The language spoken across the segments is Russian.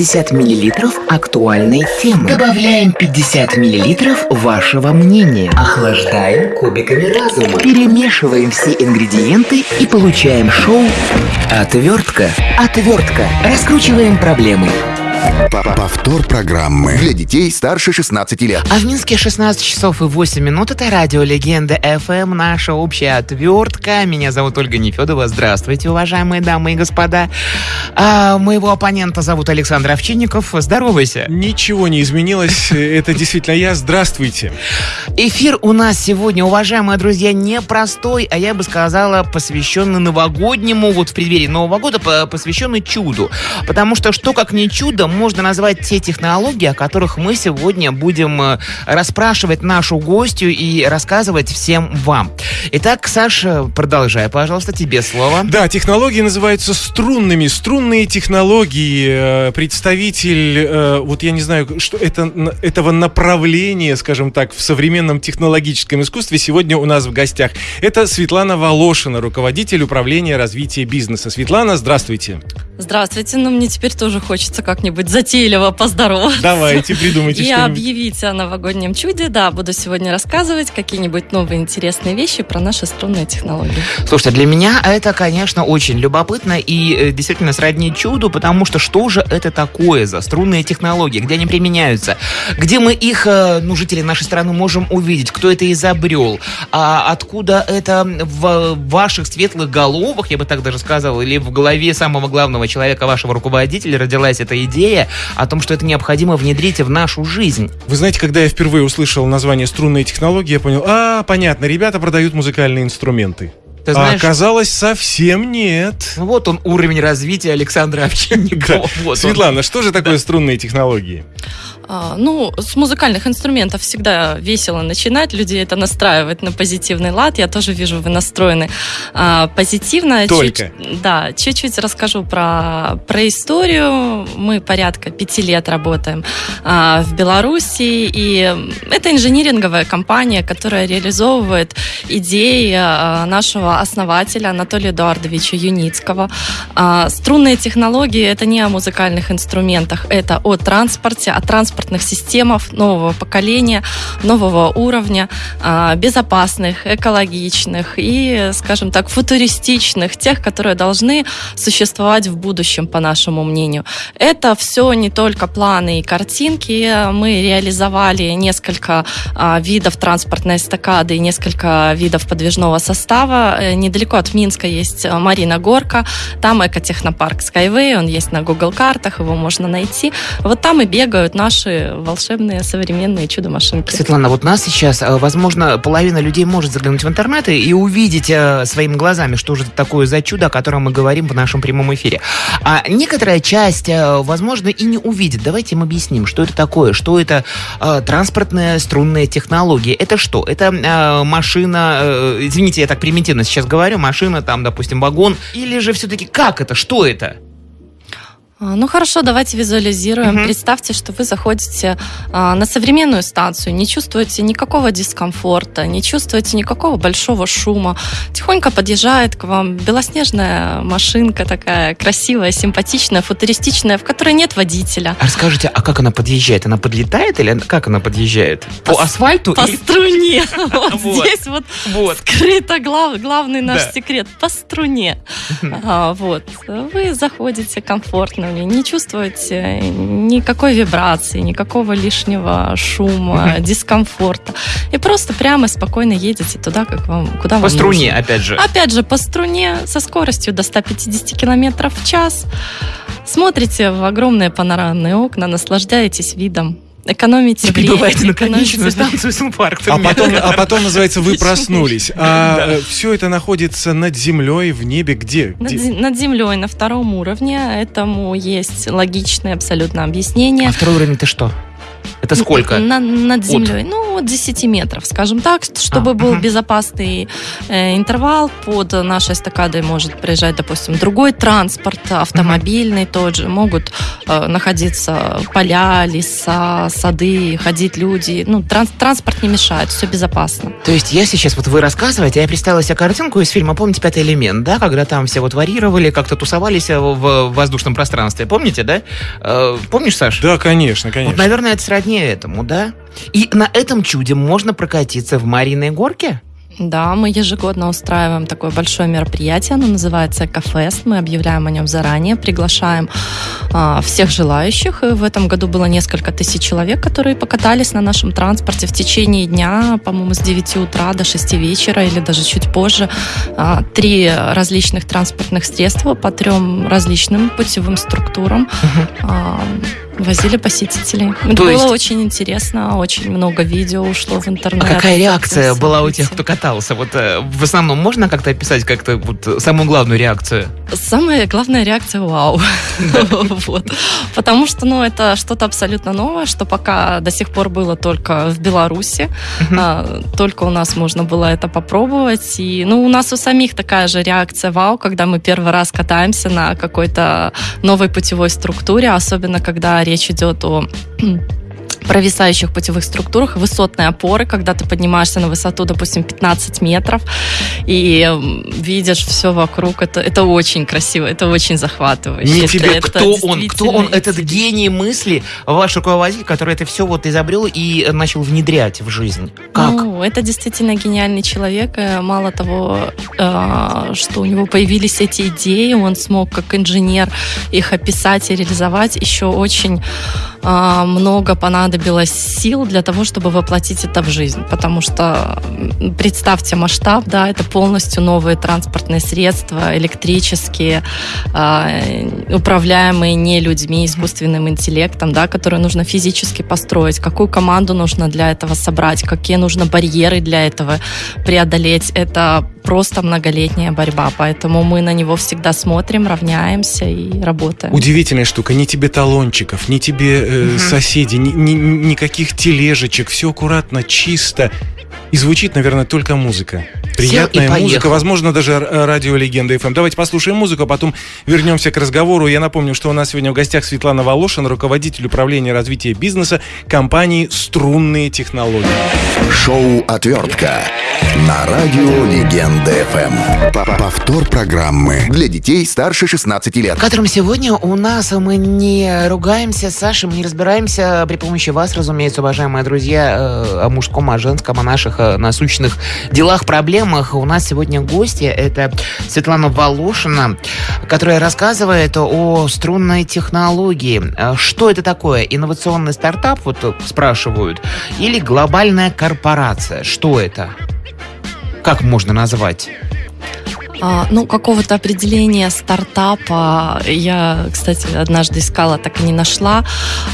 150 миллилитров актуальной темы. Добавляем 50 миллилитров вашего мнения. Охлаждаем кубиками разума. Перемешиваем все ингредиенты и получаем шоу «Отвертка». «Отвертка». Раскручиваем проблемы. Повтор программы для детей старше 16 лет. А в Минске 16 часов и 8 минут. Это радио Легенда FM, наша общая отвертка. Меня зовут Ольга Нефедова. Здравствуйте, уважаемые дамы и господа. А, моего оппонента зовут Александр Овчинников. Здоровайся. Ничего не изменилось. Это действительно я. Здравствуйте. Эфир у нас сегодня, уважаемые друзья, непростой, а я бы сказала, посвященный новогоднему, вот в преддверии Нового года, посвященный чуду. Потому что что как не чудо, можно назвать те технологии, о которых мы сегодня будем э, расспрашивать нашу гостью и рассказывать всем вам. Итак, Саша, продолжай, пожалуйста, тебе слово. Да, технологии называются струнными. Струнные технологии. Э, представитель, э, вот я не знаю, что это, этого направления, скажем так, в современном технологическом искусстве сегодня у нас в гостях. Это Светлана Волошина, руководитель управления развития бизнеса. Светлана, здравствуйте. Здравствуйте, но мне теперь тоже хочется как-нибудь затейливо поздороваться. Давайте, придумайте И объявить о новогоднем чуде. Да, буду сегодня рассказывать какие-нибудь новые интересные вещи про наши струнные технологии. Слушайте, для меня это, конечно, очень любопытно и э, действительно сродни чуду, потому что что же это такое за струнные технологии, где они применяются, где мы их, э, ну, жители нашей страны, можем увидеть, кто это изобрел, а откуда это в ваших светлых головах, я бы так даже сказал, или в голове самого главного человека, вашего руководителя, родилась эта идея о том, что это необходимо внедрить в нашу жизнь. Вы знаете, когда я впервые услышал название струнные технологии, я понял, а, понятно, ребята продают музыкальные инструменты. Ты знаешь, а оказалось, совсем нет. Ну вот он уровень развития Александра Овчинникова. Вот Светлана, он. что же такое да. струнные технологии? А, ну, с музыкальных инструментов всегда весело начинать, людей это настраивает на позитивный лад. Я тоже вижу, вы настроены а, позитивно. Только. Чуть, да, чуть-чуть расскажу про, про историю. Мы порядка пяти лет работаем а, в Беларуси, и это инжиниринговая компания, которая реализовывает идеи а, нашего основателя Анатолия Эдуардовича Юницкого. А, струнные технологии — это не о музыкальных инструментах, это о транспорте, о транспорте транспортных системах нового поколения, нового уровня, а, безопасных, экологичных и, скажем так, футуристичных, тех, которые должны существовать в будущем, по нашему мнению. Это все не только планы и картинки. Мы реализовали несколько а, видов транспортной эстакады и несколько видов подвижного состава. Э, недалеко от Минска есть Марина Горка, там экотехнопарк Skyway, он есть на Google картах, его можно найти. Вот там и бегают наши наши волшебные современные чудо-машинки. Светлана, вот нас сейчас, э, возможно, половина людей может заглянуть в интернет и увидеть э, своими глазами, что же это такое за чудо, о котором мы говорим в нашем прямом эфире. А некоторая часть, э, возможно, и не увидит. Давайте им объясним, что это такое, что это транспортная струнная технология. Это что? Это машина, извините, я так примитивно сейчас говорю, машина, там, допустим, вагон, или же все-таки как это, что это? А, ну хорошо, давайте визуализируем. Угу. Представьте, что вы заходите а, на современную станцию, не чувствуете никакого дискомфорта, не чувствуете никакого большого шума. Тихонько подъезжает к вам белоснежная машинка такая красивая, симпатичная, футуристичная, в которой нет водителя. А расскажите, а как она подъезжает? Она подлетает или как она подъезжает? По, по асфальту? По или... струне. Вот здесь вот скрыто главный наш секрет. По струне. А, вот. Вы заходите комфортно уровне, не чувствуете никакой вибрации, никакого лишнего шума, дискомфорта. И просто прямо спокойно едете туда, как вам, куда по вам струне, нужно. опять же. Опять же, по струне, со скоростью до 150 километров в час. Смотрите в огромные панорамные окна, наслаждаетесь видом экономите и время. Прибываете на конечную станцию с инфарктом. А потом, а потом, называется, вы проснулись. А да. Э, все это находится над землей, в небе, где? Над, над землей, на втором уровне. Этому есть логичное абсолютно объяснение. А второй уровень это что? Это сколько? На, над землей. Ну, от 10 метров, скажем так, чтобы А, был мгм. безопасный э, интервал. Под нашей эстакадой может приезжать, допустим, другой транспорт, автомобильный тот же. Могут э, находиться поля, леса, сады, ходить люди. Ну, транс- транспорт не мешает, все безопасно. То есть я сейчас, вот вы рассказываете, я представила себе картинку из фильма, помните, «Пятый элемент», да, когда там все вот варьировали, как-то тусовались в, в воздушном пространстве, помните, да? Э, помнишь, Саш? Да, конечно, Вот, конечно. наверное, это сродни этому, да? И на этом чуде можно прокатиться в Мариной горке? Да, мы ежегодно устраиваем такое большое мероприятие, оно называется «Экофест», мы объявляем о нем заранее, приглашаем а, всех желающих. И в этом году было несколько тысяч человек, которые покатались на нашем транспорте в течение дня, по-моему, с 9 утра до 6 вечера или даже чуть позже. А, Три различных транспортных средства по трем различным путевым структурам а, возили посетителей. Это То было есть- очень интересно, очень много видео ушло в интернет. А какая реакция была у тех, кто катался? Вот э, в основном можно как-то описать как-то вот самую главную реакцию? Самая главная реакция вау. Вот. Потому что, ну, это что-то абсолютно новое, что пока до сих пор было только в Беларуси. А, Только у нас можно было это попробовать. И, ну, у нас у самих такая же реакция вау, когда мы первый раз катаемся на какой-то новой путевой структуре, особенно когда речь идет о провисающих путевых структурах, высотные опоры, когда ты поднимаешься на высоту, допустим, 15 метров, и видишь все вокруг. Это, это очень красиво, это очень захватывающе. Не Это- кто он, кто он, этот гений мысли, ваш руководитель, который это все вот изобрел и начал внедрять в жизнь. Как? Ну, это действительно гениальный человек. Э, Мало того, э, что у него появились эти идеи, он смог как инженер их описать и реализовать. Еще очень э, много понадобилось сил для того, чтобы воплотить это в жизнь. Потому что представьте масштаб, да, это полностью новые транспортные средства, электрические, э, управляемые не людьми, искусственным интеллектом, да, которые нужно физически построить, какую команду нужно для этого собрать, какие нужно барьеры для этого преодолеть. Это просто многолетняя борьба, поэтому мы на него всегда смотрим, равняемся и работаем. Удивительная штука. Ни тебе талончиков, ни тебе э, соседей, ни, ни- никаких тележечек. Все аккуратно, чисто. И звучит, наверное, только музыка. Приятная поехал. музыка, возможно, даже р- радио Легенда FM. Давайте послушаем музыку, а потом вернемся к разговору. Я напомню, что у нас сегодня в гостях Светлана Волошина, руководитель управления развития бизнеса компании «Струнные технологии». Шоу «Отвертка» на радио Легенда ФМ. Повтор программы для детей старше 16 лет. В котором сегодня у нас мы не ругаемся с Сашей, мы не разбираемся при помощи вас, разумеется, уважаемые друзья, э, о мужском, о женском, о наших э, насущных делах, проблемах. У нас сегодня гости, это Светлана Волошина, которая рассказывает о струнной технологии. Э, Что это такое? Инновационный стартап, вот э, спрашивают, или глобальная корпорация? Что это? Как можно назвать? А, ну, какого-то определения стартапа я, кстати, однажды искала, так и не нашла.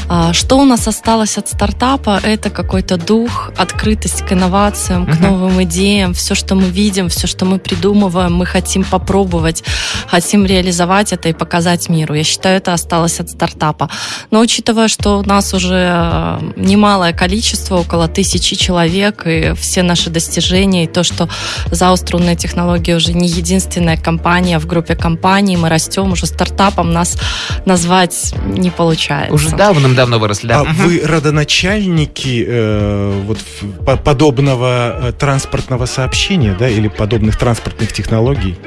А, что у нас осталось от стартапа? Это какой-то дух, открытость к инновациям, к новым идеям. Все, что мы видим, все, что мы придумываем, мы хотим попробовать, хотим реализовать это и показать миру. Я считаю, это осталось от стартапа. Но учитывая, что у нас уже э, немалое количество, около тысячи человек, и все наши достижения, и то, что ЗАО «Струнные технологии» уже не единственная компания в группе компаний, мы растем, уже стартапом нас назвать не получается. Уже давным-давно выросли, да? А вы родоначальники э, вот по- подобного э, транспортного сообщения, да, или подобных транспортных технологий?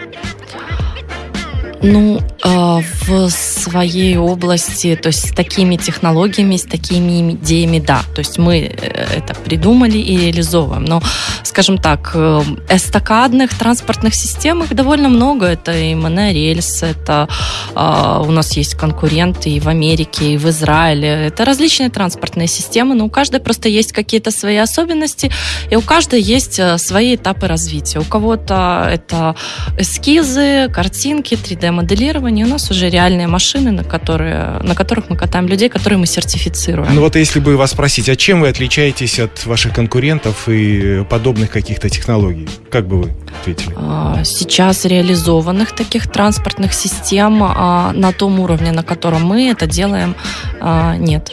Ну, в своей области, то есть с такими технологиями, с такими идеями, да. То есть мы э, это придумали и реализовываем. Но, скажем так, э, эстакадных транспортных систем их довольно много. Это и монорельс, это э, у нас есть конкуренты и в Америке, и в Израиле. Это различные транспортные системы, но у каждой просто есть какие-то свои особенности, и у каждой есть э, свои этапы развития. У кого-то это эскизы, картинки, 3D-моделирование. У нас уже реальные машины, на, которые, на которых мы катаем людей, которые мы сертифицируем. Ну вот если бы вас спросить, а чем вы отличаетесь от ваших конкурентов и подобных каких-то технологий? Как бы вы ответили? А, Сейчас реализованных таких транспортных систем а, на том уровне, на котором мы это делаем, а, нет.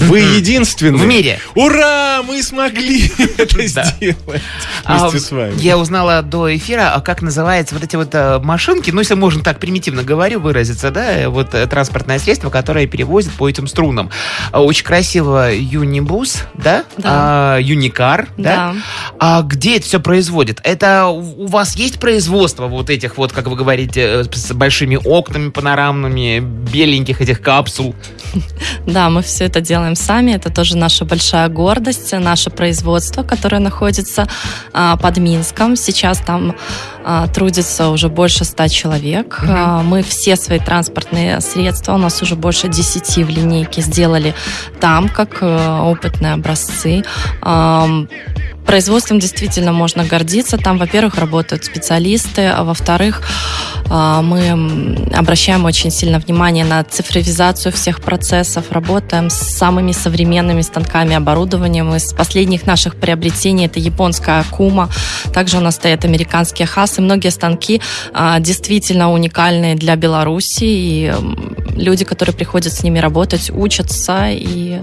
Вы единственные. В мире. Ура! Мы смогли это сделать А, вместе с вами. Я узнала до эфира, а как называются вот эти вот э, машинки, ну, если можно так примитивно говорю, выразиться, да, э, вот э, транспортное средство, которое перевозит по этим струнам. А, Очень красиво Юнибус, да? Да. А, Юникар, да? А где это все производит? Это у вас есть производство вот этих вот, как вы говорите, с большими окнами панорамными, беленьких этих капсул? Да, мы все это делаем сами. Это тоже наша большая гордость, наше производство, которое находится а, под Минском. Сейчас там трудится уже больше ста человек. А, мы все свои транспортные средства, у нас уже больше 10 в линейке, сделали там, как э, опытные образцы. Производством действительно можно гордиться. Там, во-первых, работают специалисты, а во-вторых, а, мы обращаем очень сильно внимание на цифровизацию всех процессов, работаем с самыми современными станками оборудованием. Из последних наших приобретений это японская Акума, также у нас стоят американские Хасы. Многие станки а, действительно уникальные для Беларуси, и люди, которые приходят с ними работать, учатся, и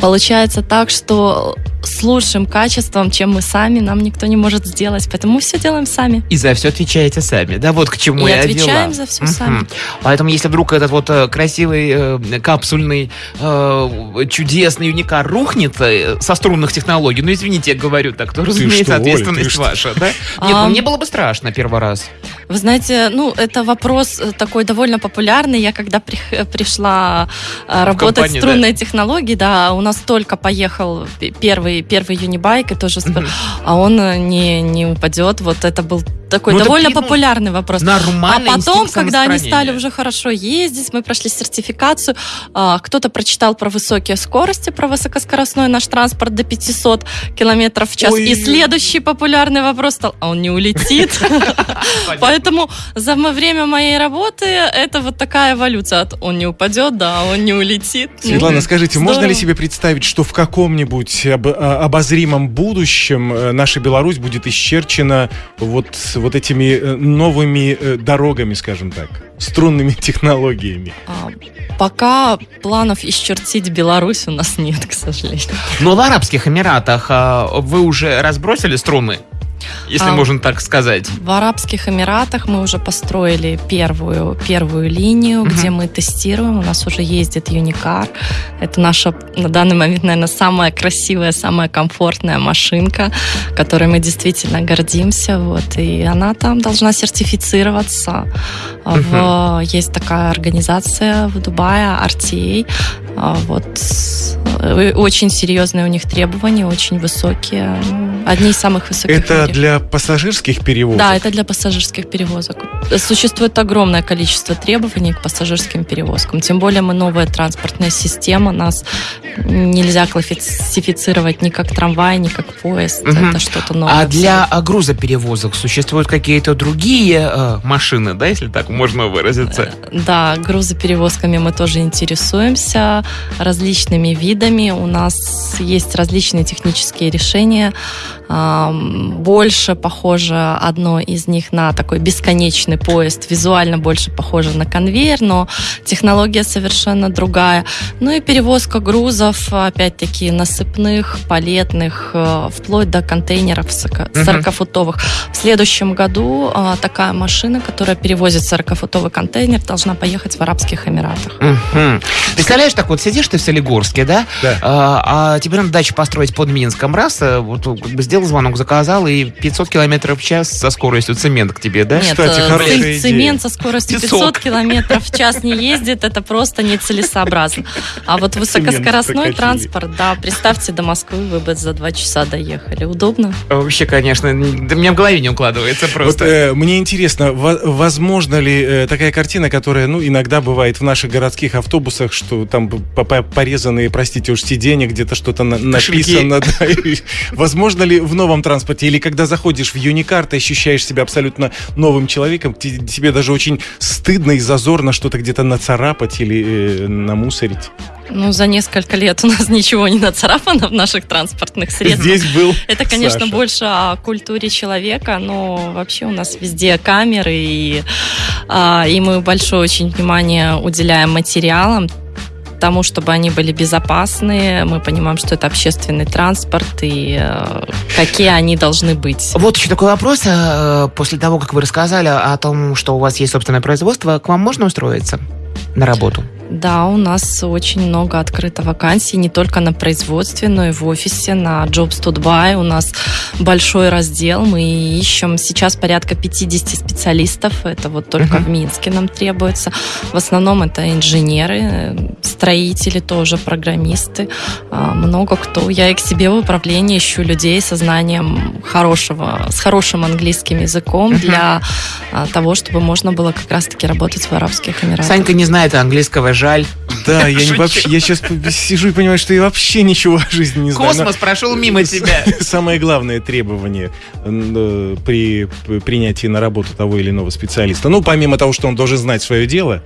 получается так, что с лучшим качеством, чем мы сами, нам никто не может сделать, поэтому мы все делаем сами. И за все отвечаете сами, да? Вот к чему И я отвечаем вела. за всё Мгм. сами. Поэтому, если вдруг этот вот э, красивый э, капсульный э, чудесный уникар рухнет э, со струнных технологий, ну извините, я говорю так, то разумеется что, Оля, ты ответственность что? ваша, да? Нет, А, ну мне было бы страшно первый раз. Вы знаете, ну, это вопрос э, такой довольно популярный. Я когда прих- э, пришла э, работать компанию, в струнной технологии, да, у нас только поехал первый, первый юнибайк, и тоже Мгм. а он не, не упадет. Вот это был такой Ну, довольно ну, популярный вопрос. А Нормальный потом, инстинкт когда они стали уже хорошо ездить, мы прошли сертификацию, а, кто-то прочитал про высокие скорости, про высокоскоростной наш транспорт до 500 километров в час. Ой. И следующий популярный вопрос стал, а он не улетит? Поэтому за время моей работы это вот такая эволюция. От он не упадет, да, он не улетит. Ну, Светлана, скажите, можно ли себе представить, что в каком-нибудь а, обозримом будущем э, наша Беларусь будет исчерчена вот, вот этими э, новыми э, дорогами, скажем так, струнными технологиями? А, Пока планов исчертить Беларусь у нас нет, к сожалению. Но в Арабских Эмиратах а, вы уже разбросили струны? Если А, можно так сказать. В Арабских Эмиратах мы уже построили первую, первую линию, Мгм. где мы тестируем. У нас уже ездит Юникар. Это наша на данный момент, наверное, самая красивая, самая комфортная машинка, которой мы действительно гордимся. Вот. И она там должна сертифицироваться. В- есть такая организация в Дубае, RTA. А, Вот. Очень серьезные у них требования, очень высокие. Одни из самых высоких в Это мире. Для пассажирских перевозок? Да, это для пассажирских перевозок. Существует огромное количество требований к пассажирским перевозкам. Тем более мы новая транспортная система, нас нельзя классифицировать ни как трамвай, ни как поезд. Мгм. Это что-то новое. А для грузоперевозок существуют какие-то другие э, машины, да, если так можно выразиться? Да, грузоперевозками мы тоже интересуемся, различными видами. У нас есть различные технические решения. Ам, Больше похоже одно из них на такой бесконечный поезд, визуально больше похоже на конвейер, но технология совершенно другая. Ну и перевозка грузов, опять-таки, насыпных, палетных, э, вплоть до контейнеров сорок- Мгм. 40-футовых. В следующем году а, такая машина, которая перевозит 40-футовый контейнер, должна поехать в Арабских Эмиратах. Мгм. Представляешь, так вот сидишь ты в Солигорске, да? Да. А, а тебе надо дачу построить под Минском. Раз, э, вот как бы сделал звонок, заказал, и 500 километров в час со скоростью цемент к тебе, да? Нет, Кстати, э, хорошая идея. цемент со скоростью 500 Песок. километров в час не ездит, это просто нецелесообразно. А вот высокоскоростной транспорт, да, представьте, до Москвы вы бы за два часа доехали. Удобно? Вообще, конечно, да у меня в голове не укладывается Вот просто. э, мне интересно, во- возможно ли э, такая картина, которая, ну, иногда бывает в наших городских автобусах, что там по- по- порезанные, простите уж, сиденья, где-то что-то на- написано. да, и возможно ли в новом транспорте, или когда заходишь в Юникар, ты ощущаешь себя абсолютно новым человеком, те- тебе даже очень стыдно и зазорно что-то где-то нацарапать или э, намусорить. Ну, за несколько лет у нас ничего не нацарапано в наших транспортных средствах. Здесь был Это, конечно, Саша. больше о культуре человека, но вообще у нас везде камеры, и, а, и мы большое очень внимание уделяем материалам, тому, чтобы они были безопасны. Мы понимаем, что это общественный транспорт и э, какие они должны быть. Вот еще такой вопрос. Э, после того, как вы рассказали о том, что у вас есть собственное производство, к вам можно устроиться на работу? Да, у нас очень много открыто вакансий, не только на производстве, но и в офисе, на Jobs to Dubai. У нас большой раздел, мы ищем сейчас порядка 50 специалистов, это вот только uh-huh. в Минске нам требуется. В основном это инженеры, строители тоже, программисты, а, много кто. Я и к себе в управлении ищу людей со знанием хорошего, с хорошим английским языком uh-huh. для а, того, чтобы можно было как раз-таки работать в Арабских Эмиратах. Санька не знает английского жаль. Да, я, не вообще, я сейчас сижу и понимаю, что я вообще ничего о жизни не знаю. Космос прошел мимо тебя. Самое главное требование э, при принятии на работу того или иного специалиста. Ну, помимо того, что он должен знать свое дело,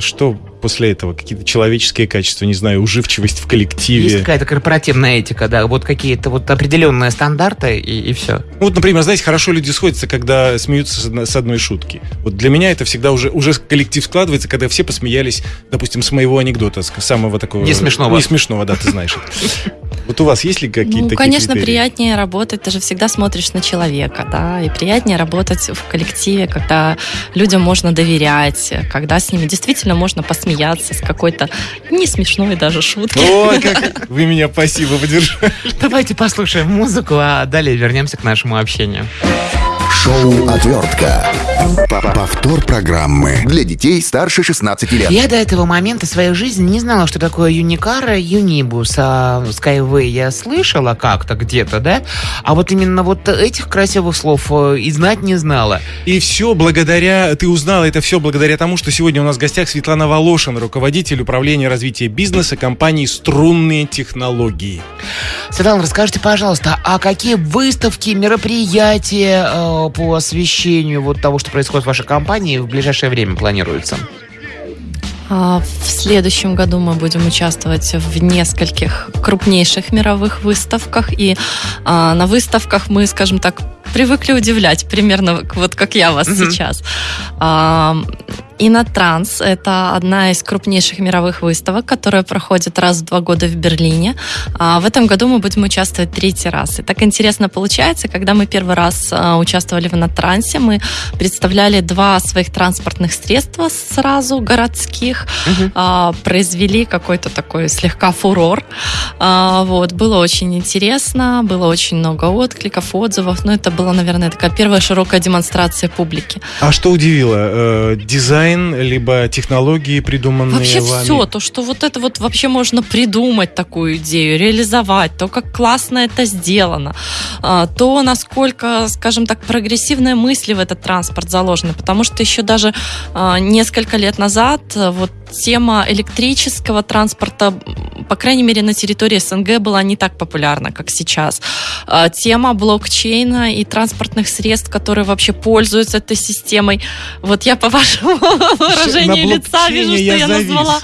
что после этого? Какие-то человеческие качества, не знаю, уживчивость в коллективе? Есть какая-то корпоративная этика, да, вот какие-то вот определенные стандарты и, и все. Ну, вот, например, знаете, хорошо люди сходятся, когда смеются с одной шутки. Вот для меня это всегда уже, уже коллектив складывается, когда все посмеялись, допустим, с моего анекдота, с самого такого... Не смешного. Не смешного, да, ты знаешь Вот у вас есть ли какие-то Ну, конечно, приятнее работать, ты же всегда смотришь на человека, да, и приятнее работать в коллективе, когда людям можно доверять, когда с ними действительно можно посмеяться с какой-то не смешной даже шутки. О, как вы меня спасибо поддержали. Давайте послушаем музыку, а далее вернемся к нашему общению. Шоу «Отвертка». Повтор программы для детей старше 16 лет. Я до этого момента своей жизни не знала, что такое Юникара, Юнибус, а Skyway я слышала как-то где-то, да? А вот именно вот этих красивых слов э, и знать не знала. И все благодаря, ты узнала это все благодаря тому, что сегодня у нас в гостях Светлана Волошин, руководитель управления развития бизнеса компании «Струнные технологии». Светлана, расскажите, пожалуйста, а какие выставки, мероприятия э, по освещению вот того, что происходит в вашей компании, в ближайшее время планируются? А, в следующем году мы будем участвовать в нескольких крупнейших мировых выставках. И а, на выставках мы, скажем так, привыкли удивлять, примерно вот как я вас угу. сейчас. А, Инотранс – это одна из крупнейших мировых выставок, которая проходит раз в два года в Берлине. А в этом году мы будем участвовать третий раз. И так интересно получается, когда мы первый раз а, участвовали в Инотрансе, мы представляли два своих транспортных средства сразу городских, угу. произвели какой-то такой слегка фурор. Вот, было очень интересно, было очень много откликов, отзывов. Но это была, наверное, такая первая широкая демонстрация публики. А что удивило? Э, дизайн дизайн, либо технологии, придуманные Вообще вами? все, то, что вот это вот вообще можно придумать такую идею, реализовать, то, как классно это сделано, а, то, насколько, скажем так, прогрессивные мысли в этот транспорт заложены, потому что еще даже а, несколько лет назад вот тема электрического транспорта, по крайней мере, на территории СНГ была не так популярна, как сейчас. А, тема блокчейна и транспортных средств, которые вообще пользуются этой системой. Вот я по вашему выражению лица вижу, что я назвала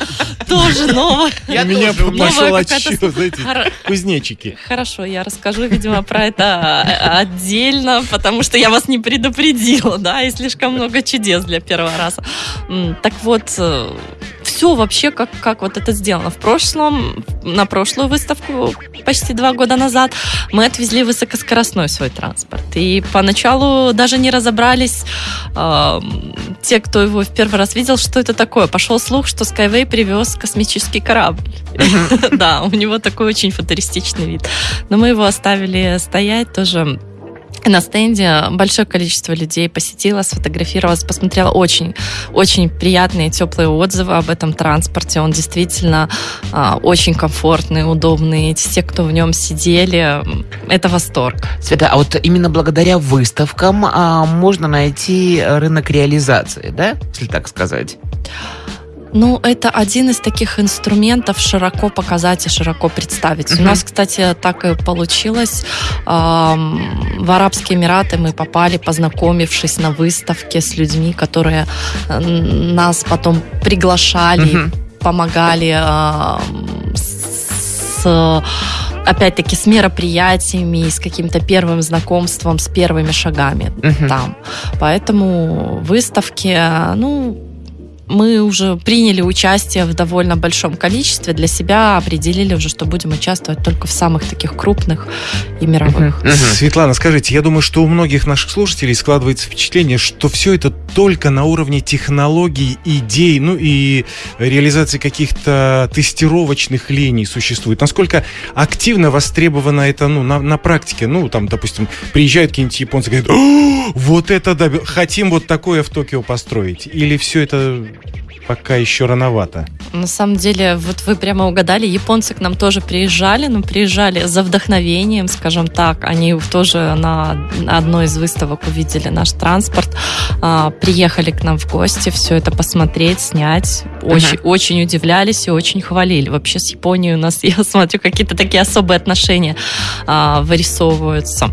тоже новое. У меня пошел знаете, кузнечики. Хорошо, я расскажу, видимо, про это а, отдельно, потому что я вас не предупредила, да, и слишком много чудес для первого раза. Так вот, э, все вообще, как, как вот это сделано. В прошлом, на прошлую выставку, почти два года назад, мы отвезли высокоскоростной свой транспорт. И поначалу даже не разобрались э, те, кто его в первый раз видел, что это такое. Пошел слух, что Skyway привез космический корабль. Да, у него такой очень футуристичный вид. Но мы его оставили стоять тоже на стенде большое количество людей посетило, сфотографировалось, посмотрела очень, очень приятные, теплые отзывы об этом транспорте. Он действительно а, очень комфортный, удобный. Те, кто в нем сидели, это восторг. Света, а вот именно благодаря выставкам а, можно найти рынок реализации, да, если так сказать? Ну, это один из таких инструментов широко показать и широко представить. Uh-huh. У нас, кстати, так и получилось. В Арабские Эмираты мы попали, познакомившись на выставке с людьми, которые нас потом приглашали, uh-huh. помогали с опять-таки с мероприятиями, с каким-то первым знакомством, с первыми шагами uh-huh. там. Поэтому выставки, ну, мы уже приняли участие в довольно большом количестве, для себя определили уже, что будем участвовать только в самых таких крупных и мировых. Светлана, скажите, я думаю, что у многих наших слушателей складывается впечатление, что все это только на уровне технологий, идей, ну и реализации каких-то тестировочных линий существует. Насколько активно востребовано это ну, на, на практике? Ну, там, допустим, приезжают какие-нибудь японцы и говорят, вот это да, хотим вот такое в Токио построить. Или все это пока еще рановато. На самом деле, вот вы прямо угадали, японцы к нам тоже приезжали, но приезжали за вдохновением, скажем так. Они тоже на одной из выставок увидели наш транспорт, а, приехали к нам в гости, все это посмотреть, снять. Очень, uh-huh. очень удивлялись и очень хвалили. Вообще с Японией у нас, я смотрю, какие-то такие особые отношения а, вырисовываются.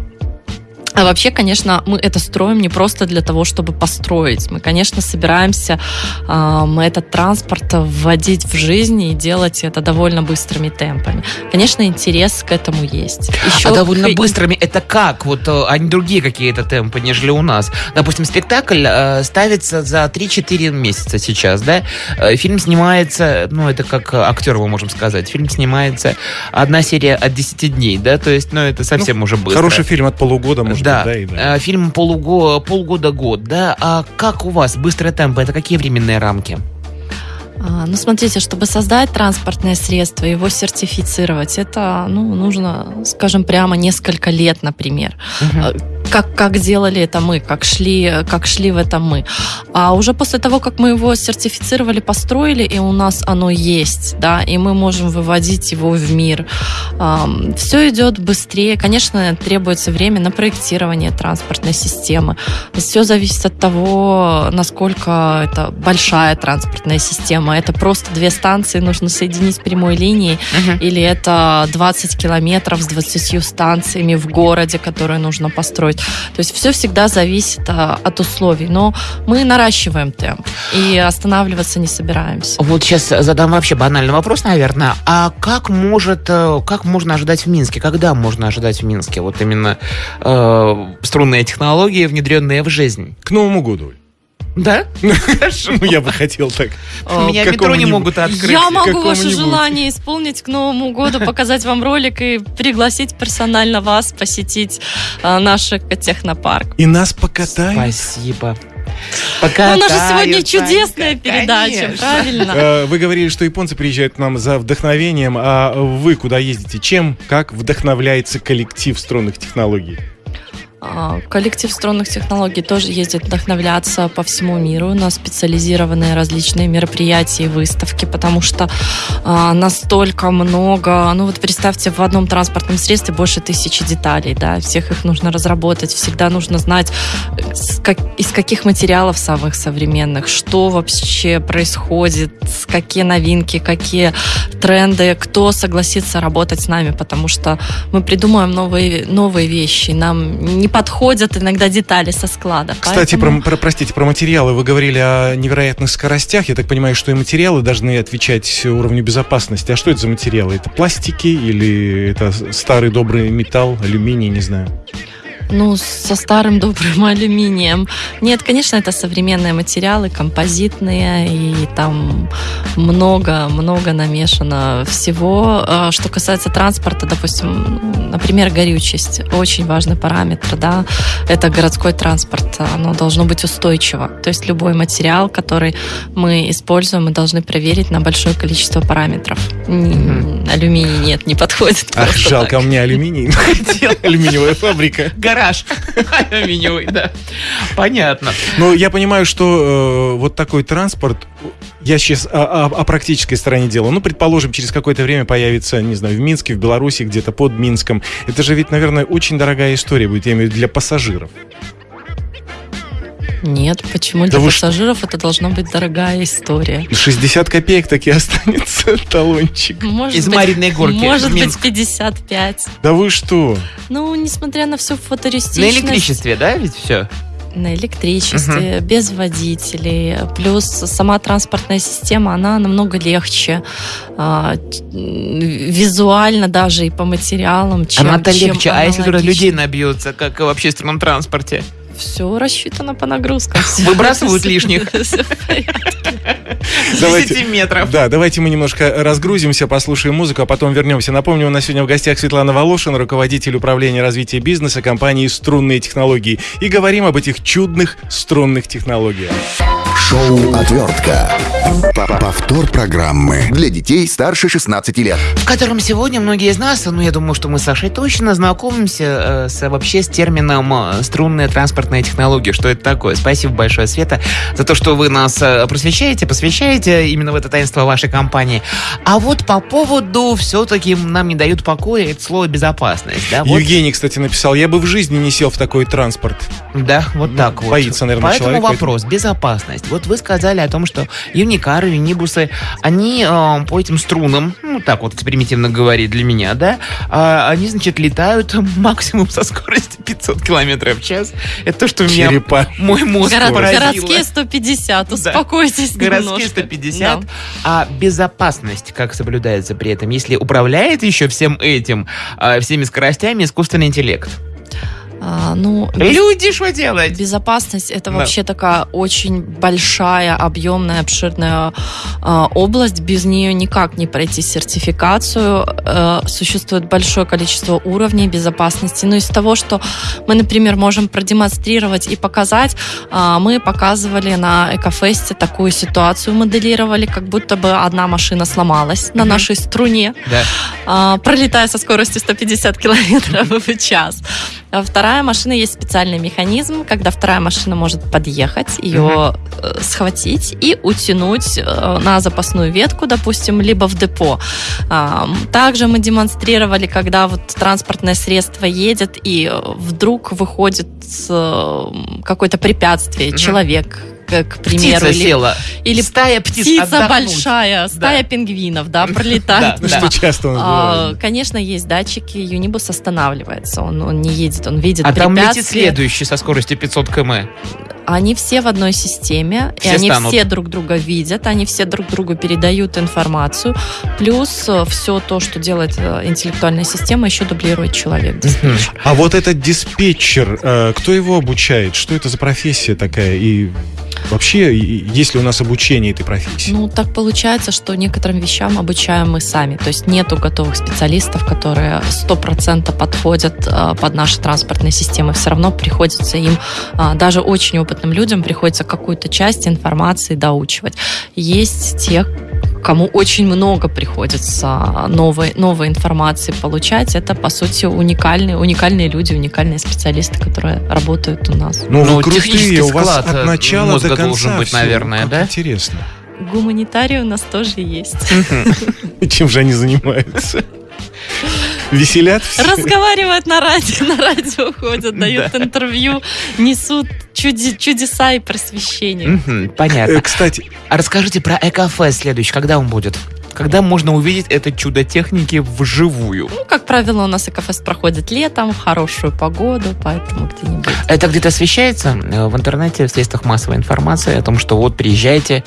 А вообще, конечно, мы это строим не просто для того, чтобы построить. Мы, конечно, собираемся э, мы этот транспорт вводить в жизнь и делать это довольно быстрыми темпами. Конечно, интерес к этому есть. Еще а довольно к... быстрыми это как? Вот э, они другие какие-то темпы, нежели у нас. Допустим, спектакль э, ставится за 3-4 месяца сейчас, да? Э, фильм снимается, ну, это как актер, мы можем сказать. Фильм снимается одна серия от 10 дней, да? То есть, ну, это совсем ну, уже быстро. Хороший фильм от полугода, может да. да, и да. Э, фильм полуго, полгода-год, да. А как у вас быстрые темпы? Это какие временные рамки? А, ну, смотрите, чтобы создать транспортное средство, его сертифицировать, это, ну, нужно, скажем прямо, несколько лет, например. Угу как, как делали это мы, как шли, как шли в это мы. А уже после того, как мы его сертифицировали, построили, и у нас оно есть, да, и мы можем выводить его в мир, все идет быстрее. Конечно, требуется время на проектирование транспортной системы. Все зависит от того, насколько это большая транспортная система. Это просто две станции нужно соединить прямой линией, uh-huh. или это 20 километров с 20 станциями в городе, которые нужно построить. То есть все всегда зависит а, от условий. Но мы наращиваем темп и останавливаться не собираемся. Вот сейчас задам вообще банальный вопрос, наверное. А как может, э, как можно ожидать в Минске? Когда можно ожидать в Минске вот именно э, струнные технологии, внедренные в жизнь? К Новому году. Да? Хорошо. Ну, я бы хотел так. Меня метро не могут открыть. Я могу ваше желание исполнить к Новому году, показать вам ролик и пригласить персонально вас посетить а, наш технопарк. И нас покатают. Спасибо. Пока У нас же сегодня чудесная передача, правильно? Э, вы говорили, что японцы приезжают к нам за вдохновением, а вы куда ездите? Чем, как вдохновляется коллектив струнных технологий? А, коллектив струнных технологий тоже ездит вдохновляться по всему миру на специализированные различные мероприятия и выставки, потому что а, настолько много, ну вот представьте, в одном транспортном средстве больше тысячи деталей, да, всех их нужно разработать, всегда нужно знать, как, из каких материалов самых современных, что вообще происходит, какие новинки, какие тренды, кто согласится работать с нами, потому что мы придумаем новые, новые вещи, нам не подходят иногда детали со склада. Кстати, поэтому... про, про, простите, про материалы. Вы говорили о невероятных скоростях. Я так понимаю, что и материалы должны отвечать уровню безопасности. А что это за материалы? Это пластики или это старый добрый металл, алюминий, не знаю? Ну, со старым добрым алюминием. Нет, конечно, это современные материалы, композитные, и там много-много намешано всего. А, что касается транспорта, допустим, например, горючесть. Очень важный параметр, да. Это городской транспорт. Оно должно быть устойчиво. То есть любой материал, который мы используем, мы должны проверить на большое количество параметров. Алюминий нет, не подходит. Ах, жалко, так. у меня алюминий. Алюминиевая фабрика гараж алюминиевый, да. Понятно. Ну, я понимаю, что э, вот такой транспорт, я сейчас о, о, о практической стороне дела. Ну, предположим, через какое-то время появится, не знаю, в Минске, в Беларуси, где-то под Минском. Это же ведь, наверное, очень дорогая история будет, я имею в виду, для пассажиров. Нет, почему для пассажиров что? это должна быть дорогая история? 60 копеек таки останется талончик. Может Из быть, Мариной горки. Может быть 55. Да вы что? Ну, несмотря на всю футуристичность. На электричестве, да, ведь все? на электричестве, угу. без водителей. Плюс сама транспортная система, она намного легче. А, визуально даже и по материалам, чем Она-то легче, а если туда людей набьются, как в общественном транспорте? Все рассчитано по нагрузкам. Выбрасывают лишних. Давайте- 10 метров. Да, давайте мы немножко разгрузимся, послушаем музыку, а потом вернемся. Напомню, у нас сегодня в гостях Светлана Волошин, руководитель управления развития бизнеса компании «Струнные технологии». И говорим об этих чудных струнных технологиях. Шоу «Отвертка». Повтор программы для детей старше 16 лет. в котором сегодня многие из нас, ну, я думаю, что мы с Сашей точно знакомимся э, с, вообще с термином э, струнная транспортная технология. Что это такое? Спасибо большое, Света, за то, что вы нас э, просвещаете, посвящаете именно в это таинство вашей компании. А вот по поводу все-таки нам не дают покоя это слово безопасность. Да, вот, Евгений, кстати, написал, я бы в жизни не сел в такой транспорт. да, вот так вот. боится, наверное, Поэтому человек, поэтому- вопрос, безопасность. Вот вы сказали о том, что юникары, юнибусы, они э, по этим струнам, ну так вот примитивно говорить для меня, да, а, они, значит, летают максимум со скоростью 500 километров в час. Это то, что меня Черепа. мой мозг Горо- поразило. Городские 150, успокойтесь Городские немножко. 150. Да. А безопасность как соблюдается при этом? Если управляет еще всем этим, а, всеми скоростями искусственный интеллект? А, ну, Люди, что делать? Безопасность это Да. вообще такая очень большая, объемная, обширная э, область. Без нее никак не пройти сертификацию. Э, существует большое количество уровней безопасности. Но из того, что мы, например, можем продемонстрировать и показать, э, мы показывали на Экофесте такую ситуацию, моделировали, как будто бы одна машина сломалась на Мгм. нашей струне Да. а, пролетая со скоростью 150 километров в час. А вторая машина есть специальный механизм, когда вторая машина может подъехать, ее э, схватить и утянуть э, на запасную ветку, допустим, либо в депо. Также мы демонстрировали, когда вот транспортное средство едет и э, вдруг выходит какое-то препятствие, Мгм. человек, к, к примеру, Птица или, села. или стая птиц птица отдохнуть. большая, стая пингвинов, да, пролетает. Да, Ну, что часто у нас А, бывает. Конечно, есть датчики, Юнибус останавливается, он, он не едет, он видит А там летит следующий со скоростью 500 км. Они все в одной системе, Все и они станут. все друг друга видят, они все друг другу передают информацию, плюс все то, что делает э, интеллектуальная система, еще дублирует человек. диспетчер. А вот этот диспетчер, э, кто его обучает? Что это за профессия такая? И вообще, есть ли у нас обучение этой профессии? Ну, так получается, что некоторым вещам обучаем мы сами. То есть нету готовых специалистов, которые 100% подходят э, под наши транспортные системы. Все равно приходится им, э, даже очень опытным людям, приходится какую-то часть информации доучивать. Есть те, кому очень много приходится новой, новой информации получать. Это, по сути, уникальные, уникальные люди, уникальные специалисты, которые работают у нас. Ну, Ну, вы крутые, у вас склад, от э, начала мозга до конца должен быть, наверное, Как да? Интересно. Гуманитарии у нас тоже есть. Чем же они занимаются? Веселят все? Разговаривают на радио, на радио ходят, дают интервью, несут чуди- чудеса и просвещение. Мгм, Э, Понятно. Кстати, А расскажите про Экофест следующий. Когда он будет? Когда можно увидеть это чудо техники вживую? Ну, как правило, у нас Экофест проходит летом, в хорошую погоду, поэтому где-нибудь. Это где-то освещается э, в интернете, в средствах массовой информации о том, что вот приезжайте.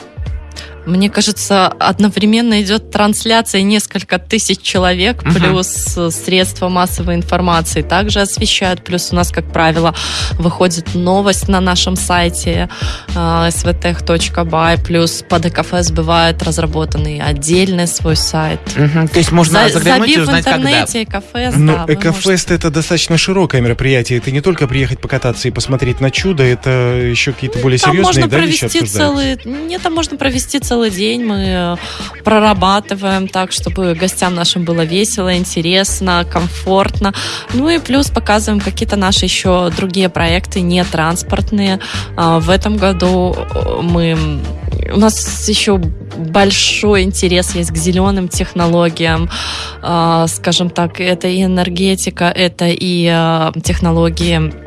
Мне кажется, одновременно идет трансляция несколько тысяч человек, Мгм. плюс э, средства массовой информации также освещают. Плюс у нас, как правило, выходит новость на нашем сайте э, svtech.by. Плюс под ЭКФС бывает разработанный отдельный свой сайт. Мгм, То есть можно За- заглянуть и забив в узнать, когда. интернете ЭКФС, ну, да, вы Экофест это достаточно широкое мероприятие. Это не только приехать покататься и посмотреть на чудо, это еще какие-то более Там серьезные можно да, вещи провести целый... Нет, там можно провести целый день. Мы э, прорабатываем так, чтобы гостям нашим было весело, интересно, комфортно. Ну и плюс показываем какие-то наши еще другие проекты, не транспортные. А, В этом году э, мы... У нас еще большой интерес есть к зеленым технологиям. А, Скажем так, это и энергетика, это и э, технологии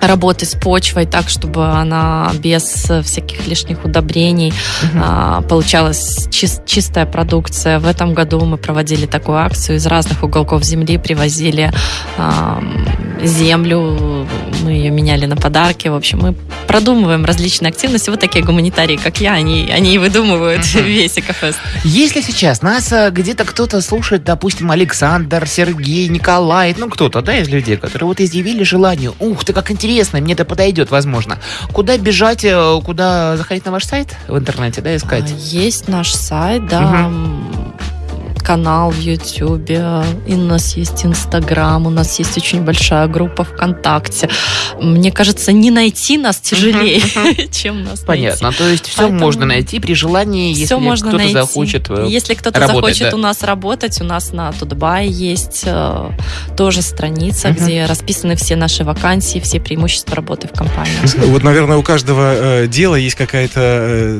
работы с почвой так, чтобы она без э, всяких лишних удобрений Мгм. а, получалась чис- чистая продукция. В этом году мы проводили такую акцию. Из разных уголков земли привозили ам, землю, мы ее меняли на подарки. В общем, мы продумываем различные активности. Вот такие гуманитарии, как я, они, они и выдумывают весь Экофест. Если сейчас нас э, где-то кто-то слушает, допустим, Александр, Сергей, Николай, ну кто-то, да, из людей, которые вот изъявили желание, ух ты, как интересно, мне это подойдет, возможно. Куда бежать, э, куда заходить на ваш сайт в интернете, да, искать? А, Есть наш сайт, да, канал в Ютубе, и у нас есть Инстаграм, у нас есть очень большая группа ВКонтакте. Мне кажется, не найти нас тяжелее, чем нас Понятно, то есть все Поэтому можно найти при желании, если Все можно кто-то найти. захочет. э, Если кто-то работать, захочет да. у нас работать, у нас на Тутбай есть э, тоже страница, где расписаны все наши вакансии, все преимущества работы в компании. Вот, наверное, у каждого э, дела есть какая-то,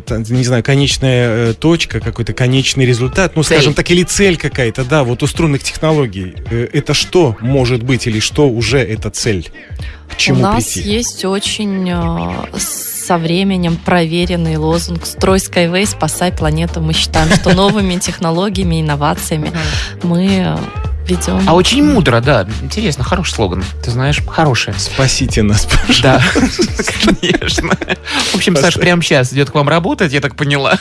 э, не знаю, конечная э, точка, какой-то конечный результат, ну, Цель. скажем так, или цель какая-то, да, вот у струнных технологий. Э, это что может быть или что уже это цель? К чему У нас прийти? есть очень э, со временем проверенный лозунг «Строй Skyway, спасай планету». Мы считаем, что новыми технологиями, инновациями мы ведем... А очень мудро, да. Интересно, хороший слоган. Ты знаешь, хороший. Спасите нас, пожалуйста. Да, конечно. В общем, Саш прямо сейчас идет к вам работать, я так поняла.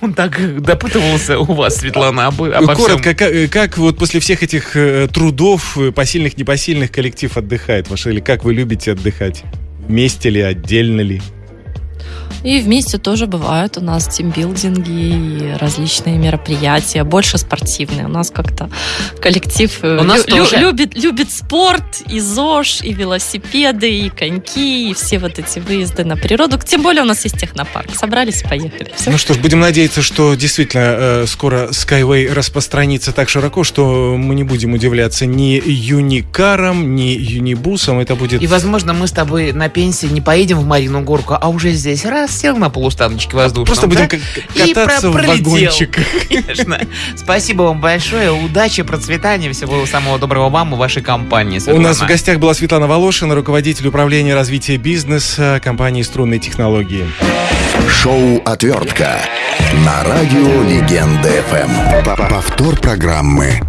Он так допытывался у вас, Светлана, обо, обо всем. Коротко, как, э, как вот после всех этих э, трудов, э, посильных, непосильных, коллектив отдыхает ваш? Или как вы любите отдыхать? Вместе ли, отдельно ли? И вместе тоже бывают у нас тимбилдинги и различные мероприятия, больше спортивные. У нас как-то коллектив э, У нас лю- лю- тоже. любит, любит спорт, и ЗОЖ, и велосипеды, и коньки, и все вот эти выезды на природу. Тем более у нас есть технопарк. Собрались, поехали. Всё. Ну что ж, будем надеяться, что действительно э, скоро Skyway распространится так широко, что мы не будем удивляться ни юникарам, ни юнибусам. Это будет... И, возможно, мы с тобой на пенсии не поедем в Марину Горку, а уже здесь раз сел на полустаночке воздушном. Просто будем да? к- И кататься про- в пролетел. вагончиках. Конечно. Спасибо вам большое. Удачи, процветания. Всего самого доброго вам и вашей компании. У Светлана. нас в гостях была Светлана Волошина, руководитель управления развития бизнеса компании «Струнные технологии». Шоу «Отвертка» на радио Легенда ФМ. Повтор программы